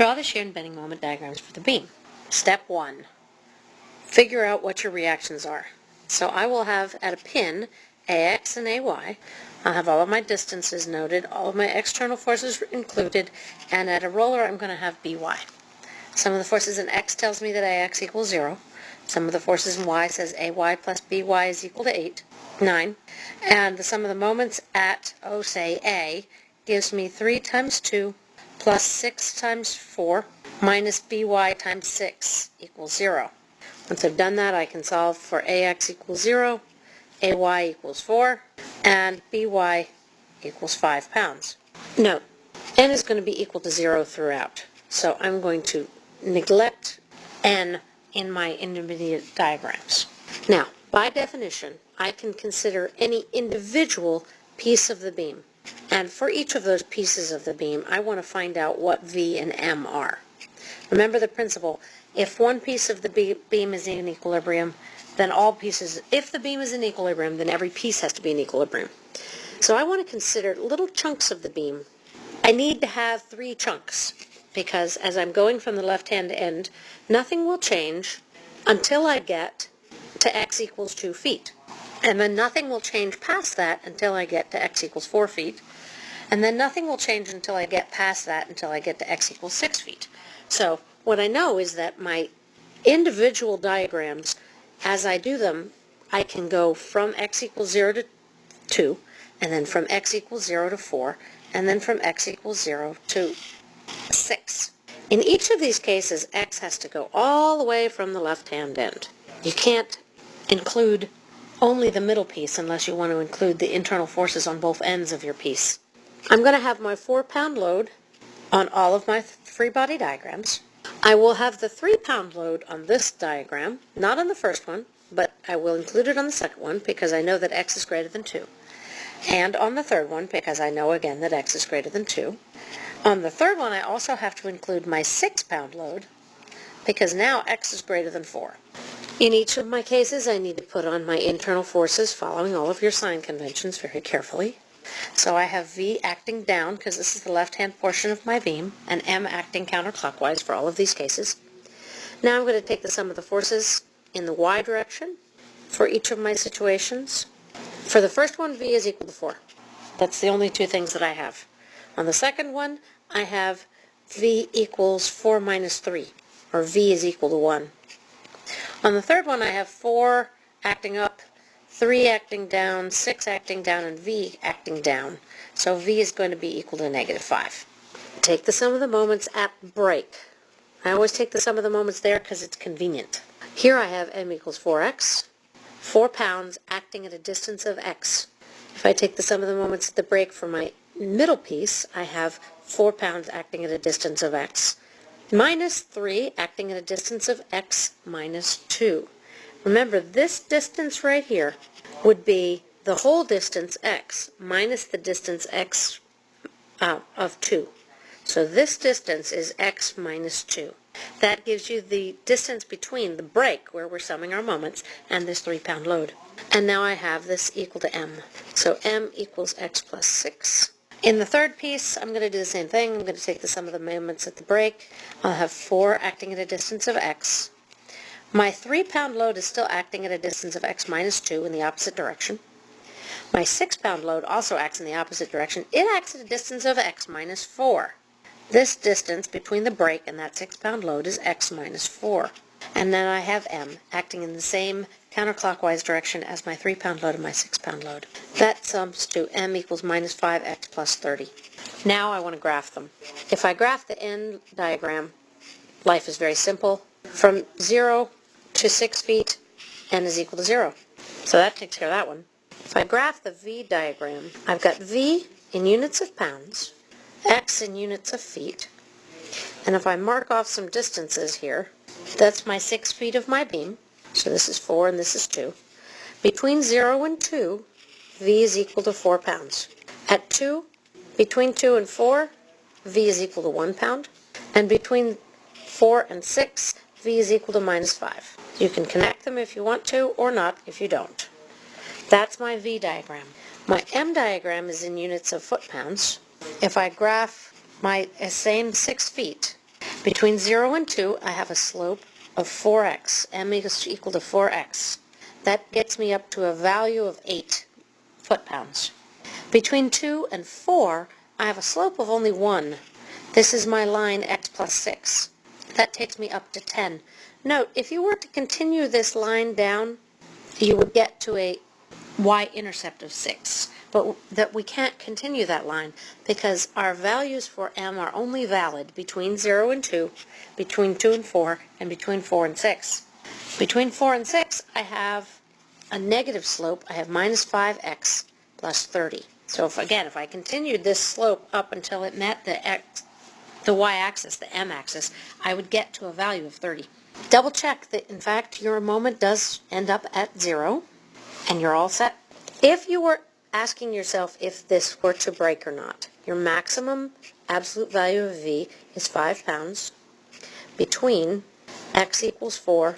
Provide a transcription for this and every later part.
Draw the shear and bending moment diagrams for the beam. Step 1. Figure out what your reactions are. So I will have at a pin AX and AY. I'll have all of my distances noted, all of my external forces included, and at a roller I'm going to have BY. Sum of the forces in X tells me that AX equals 0. Sum of the forces in Y says AY plus BY is equal to 8, 9. And the sum of the moments at, oh say A, gives me 3 times 2 plus 6 times 4 minus by times 6 equals 0. Once I've done that, I can solve for ax equals 0, ay equals 4, and by equals 5 pounds. Note, n is going to be equal to 0 throughout, so I'm going to neglect n in my intermediate diagrams. Now, by definition, I can consider any individual piece of the beam. And for each of those pieces of the beam, I want to find out what V and M are. Remember the principle, if one piece of the beam is in equilibrium, then all pieces, if the beam is in equilibrium, then every piece has to be in equilibrium. So I want to consider little chunks of the beam. I need to have three chunks because as I'm going from the left-hand end, nothing will change until I get to x equals 2 feet. And then nothing will change past that until I get to x equals 4 feet. And then nothing will change until I get past that until I get to x equals 6 feet. So what I know is that my individual diagrams, as I do them, I can go from x equals 0 to 2, and then from x equals 0 to 4, and then from x equals 0 to 6. In each of these cases, x has to go all the way from the left-hand end. You can't include only the middle piece unless you want to include the internal forces on both ends of your piece. I'm going to have my four pound load on all of my free body diagrams. I will have the three pound load on this diagram, not on the first one, but I will include it on the second one because I know that x is greater than 2. And on the third one because I know again that x is greater than 2. On the third one I also have to include my 6 pound load because now x is greater than 4. In each of my cases, I need to put on my internal forces following all of your sign conventions very carefully. So I have V acting down because this is the left-hand portion of my beam, and M acting counterclockwise for all of these cases. Now I'm going to take the sum of the forces in the Y direction for each of my situations. For the first one, V is equal to 4. That's the only two things that I have. On the second one, I have V equals 4 minus 3, or V is equal to 1. On the third one, I have 4 acting up, 3 acting down, 6 acting down, and V acting down. So V is going to be equal to negative 5. Take the sum of the moments at break. I always take the sum of the moments there because it's convenient. Here I have m equals 4x, 4 pounds acting at a distance of x. If I take the sum of the moments at the break for my middle piece, I have 4 pounds acting at a distance of x minus 3 acting at a distance of x minus 2. Remember, this distance right here would be the whole distance x minus the distance x uh, of 2. So this distance is x minus 2. That gives you the distance between the break, where we're summing our moments, and this 3-pound load. And now I have this equal to m. So m equals x plus 6 in the third piece, I'm going to do the same thing. I'm going to take the sum of the moments at the break. I'll have 4 acting at a distance of x. My 3-pound load is still acting at a distance of x minus 2 in the opposite direction. My 6-pound load also acts in the opposite direction. It acts at a distance of x minus 4. This distance between the break and that 6-pound load is x minus 4. And then I have m acting in the same counterclockwise direction as my 3-pound load and my 6-pound load. That sums to m equals minus 5x plus 30. Now I want to graph them. If I graph the N diagram, life is very simple. From 0 to 6 feet, n is equal to 0. So that takes care of that one. If I graph the V diagram, I've got V in units of pounds, x in units of feet, and if I mark off some distances here, that's my 6 feet of my beam, so this is 4 and this is 2. Between 0 and 2, V is equal to 4 pounds. At 2, between 2 and 4, V is equal to 1 pound. And between 4 and 6, V is equal to minus 5. You can connect them if you want to or not if you don't. That's my V diagram. My M diagram is in units of foot-pounds. If I graph my same 6 feet, Between 0 and 2, I have a slope of 4x. m is equal to 4x. That gets me up to a value of 8 foot-pounds. Between 2 and 4, I have a slope of only 1. This is my line x plus 6. That takes me up to 10. Note, if you were to continue this line down, you would get to a y-intercept of 6. But that we can't continue that line because our values for m are only valid between 0 and 2, between 2 and 4, and between 4 and 6. Between 4 and 6, I have a negative slope. I have minus 5x plus 30. So if, again, if I continued this slope up until it met the x, the y-axis, the m-axis, I would get to a value of 30. Double check that, in fact, your moment does end up at 0, and you're all set. If you were asking yourself if this were to break or not, your maximum absolute value of V is 5 pounds between x equals 4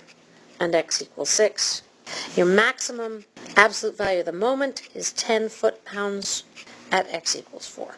and x equals 6. Your maximum absolute value of the moment is 10 foot-pounds at x equals 4.